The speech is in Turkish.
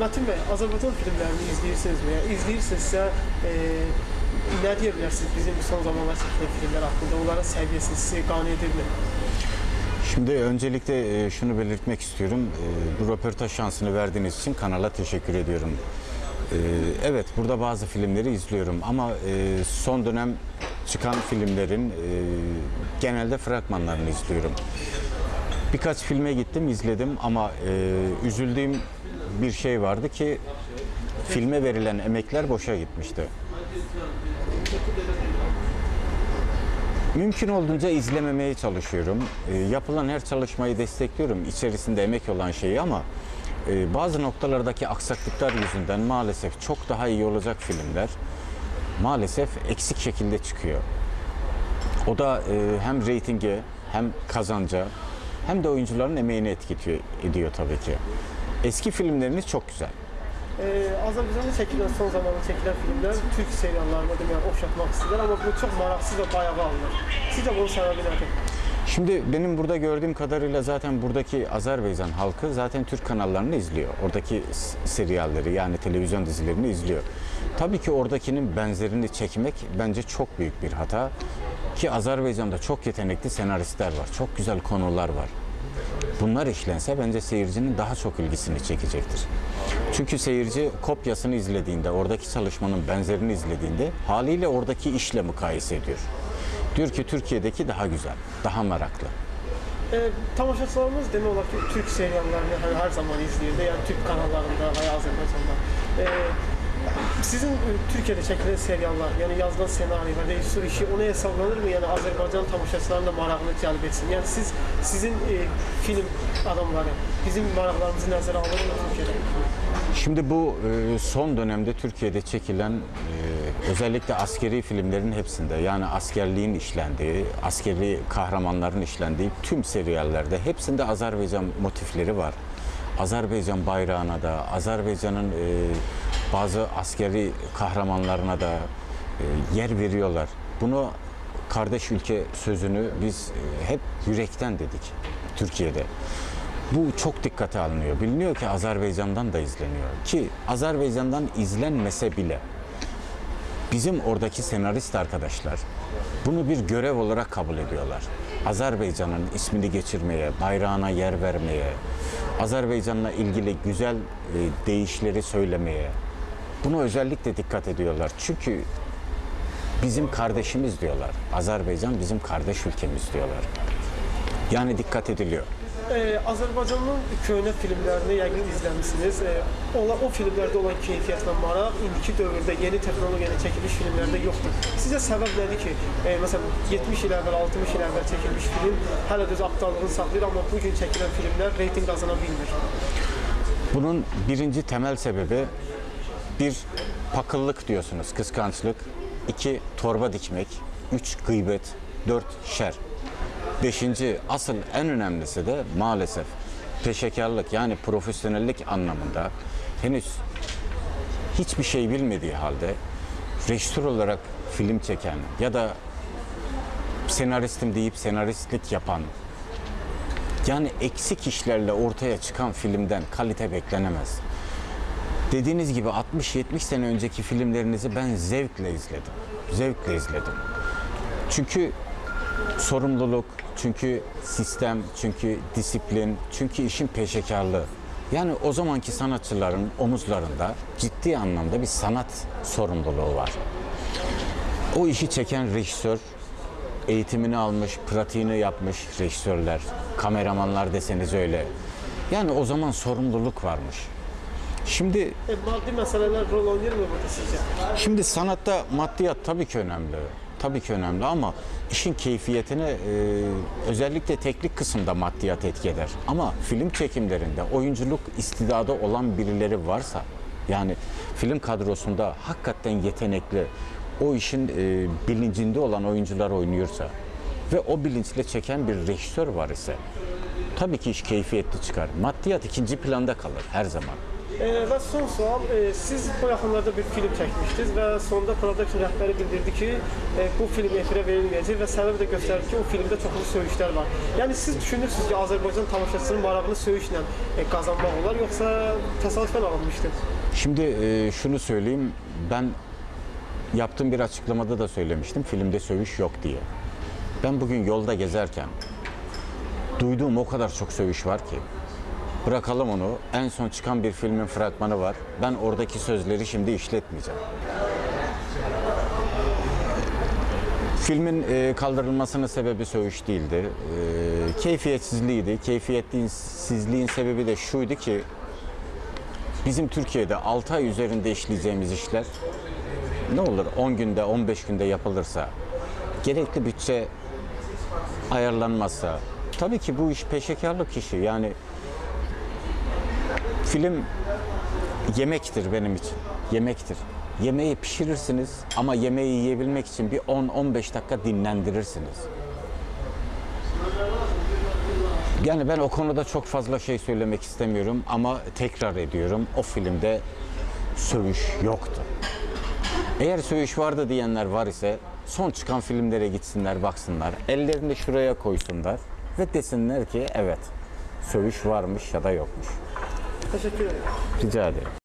Metin Bey, Azərbaycan filmlərini izləyirsinizmi? Yəni izləyirsinizsə, e, nə deyə bilərsiniz bizim son zamanlar çəkilən filmlər haqqında? Onların səviyyəsi sizi qane edirmi? Şimdi öncelikle e, şunu belirtmek istiyorum. E, Bu röportaj şansını verdiğiniz için kanala teşekkür ediyorum. E, Evet, burada bazı filmleri izliyorum ama son dönem çıkan filmlerin genelde fragmanlarını izliyorum. Birkaç filme gittim, izledim ama üzüldüğüm bir şey vardı ki filme verilen emekler boşa gitmişti. Mümkün olduğunca izlememeye çalışıyorum. E, yapılan her çalışmayı destekliyorum. İçerisinde emek olan şeyi ama e, bazı noktalardaki aksaklıklar yüzünden maalesef çok daha iyi olacak filmler maalesef eksik şekilde çıkıyor. O da e, hem reytinge hem kazanca hem de oyuncuların emeğini etkiliyor ediyor tabii ki. Eski filmleriniz çok güzel. E, Azərbaycanda çəkilən son zamanlarda çəkilən filmlər türk seriallarına deməli oxşatmaq istəyirlər, amma bu çox maraqsız və bayağı alınır. Sizcə bunun səbəbi nədir? Şimdi benim burada gördüğüm kadarıyla zaten buradaki Azerbaycan halkı zaten Türk kanallarını izliyor. Oradaki s- serialleri yani televizyon dizilerini izliyor. Tabii ki oradakinin benzerini çekmek bence çok büyük bir hata. Ki Azerbaycan'da çok yetenekli senaristler var. Çok güzel konular var. Bunlar işlense bence seyircinin daha çok ilgisini çekecektir. Çünkü seyirci kopyasını izlediğinde, oradaki çalışmanın benzerini izlediğinde haliyle oradaki işle mukayese ediyor. Diyor ki Türkiye'deki daha güzel, daha meraklı. E, tamaşaçılarımız demək olar ki, türk seriallarını hər, hər zaman izləyir də, yəni türk kanallarında və ya Azərbaycanda. E, sizin e, Türkiyədə çəkilən seriallar, yəni yazılan ssenari və rejissor işi ona hesablanırmı? Yəni Azərbaycan tamaşaçılarının da marağını cəlb etsin. Yəni siz sizin e, film adamları bizim maraqlarımızı nəzərə alırmı Türkiyədə? Şimdi bu e, son dönemde Türkiye'de çekilen e, özellikle askeri filmlerin hepsinde yani askerliğin işlendiği, askeri kahramanların işlendiği tüm seriyallerde hepsinde Azerbaycan motifleri var. Azerbaycan bayrağına da, Azerbaycan'ın e, bazı askeri kahramanlarına da e, yer veriyorlar. Bunu kardeş ülke sözünü biz e, hep yürekten dedik Türkiye'de. Bu çok dikkate alınıyor. Biliniyor ki Azerbaycan'dan da izleniyor. Ki Azerbaycan'dan izlenmese bile bizim oradaki senarist arkadaşlar bunu bir görev olarak kabul ediyorlar. Azerbaycan'ın ismini geçirmeye, bayrağına yer vermeye, Azerbaycan'la ilgili güzel e, deyişleri söylemeye bunu özellikle dikkat ediyorlar. Çünkü bizim kardeşimiz diyorlar. Azerbaycan bizim kardeş ülkemiz diyorlar. Yani dikkat ediliyor. E, Azərbaycanın köhnə filmlərini yəqin izləmisiniz. E, onlar o filmlərdə olan keyfiyyət və maraq indiki dövrdə yeni texnologiya ilə çəkilmiş filmlərdə yoxdur. Sizcə səbəb nədir ki, e, məsələn 70 il əvvəl, 60 il əvvəl çəkilmiş film hələ də öz aktuallığını saxlayır, amma bu gün çəkilən filmlər reytinq qazana bilmir. Bunun birinci temel sebebi bir pakıllık diyorsunuz, kıskançlık. iki torba dikmek. Üç gıybet. Dört şer. Beşinci asıl en önemlisi de maalesef peşekarlık yani profesyonellik anlamında henüz hiçbir şey bilmediği halde rejisör olarak film çeken ya da senaristim deyip senaristlik yapan yani eksik işlerle ortaya çıkan filmden kalite beklenemez. Dediğiniz gibi 60-70 sene önceki filmlerinizi ben zevkle izledim. Zevkle izledim. Çünkü sorumluluk, çünkü sistem, çünkü disiplin, çünkü işin peşekarlığı. Yani o zamanki sanatçıların omuzlarında ciddi anlamda bir sanat sorumluluğu var. O işi çeken rejisör, eğitimini almış, pratiğini yapmış rejisörler, kameramanlar deseniz öyle. Yani o zaman sorumluluk varmış. Şimdi E, maddi məsələlər rol oynayırmı burada sizcə? Şimdi sanatta maddiyat tabii ki önemli. Tabii ki önemli ama işin keyfiyetine e, özellikle teknik kısımda maddiyat etki eder. Ama film çekimlerinde oyunculuk istidadı olan birileri varsa yani film kadrosunda hakikaten yetenekli o işin e, bilincinde olan oyuncular oynuyorsa ve o bilinçle çeken bir rejisör var ise tabii ki iş keyfiyetli çıkar. Maddiyat ikinci planda kalır her zaman. E, və son sual, e, siz bu yaxınlarda bir film çəkmişdiniz və sonda production rəhbəri bildirdi ki, e, bu film efirə verilməyəcək və səbəb də göstərdi ki, o filmdə çoxlu söyüşlər var. Yəni siz düşünürsünüz ki, Azərbaycan tamaşaçısının marağını söyüşlə e, qazanmaq olar, yoxsa təsadüfən alınmışdı? Şimdi e, şunu söyleyeyim. Ben yaptığım bir açıklamada da söylemiştim. Filmde sövüş yok diye. Ben bugün yolda gezerken duyduğum o kadar çok sövüş var ki. Bırakalım onu. En son çıkan bir filmin fragmanı var. Ben oradaki sözleri şimdi işletmeyeceğim. Filmin e, kaldırılmasının sebebi sövüş değildi. E, keyfiyetsizliğiydi. Keyfiyetsizliğin sebebi de şuydu ki bizim Türkiye'de 6 ay üzerinde işleyeceğimiz işler ne olur 10 günde 15 günde yapılırsa gerekli bütçe ayarlanmazsa tabii ki bu iş peşekarlık işi yani film yemektir benim için yemektir yemeği pişirirsiniz ama yemeği yiyebilmek için bir 10-15 dakika dinlendirirsiniz yani ben o konuda çok fazla şey söylemek istemiyorum ama tekrar ediyorum o filmde sövüş yoktu. Eğer söğüş vardı diyenler var ise son çıkan filmlere gitsinler baksınlar. Ellerini şuraya koysunlar ve desinler ki evet söğüş varmış ya da yokmuş. 하셨죠? 빚어야 돼요.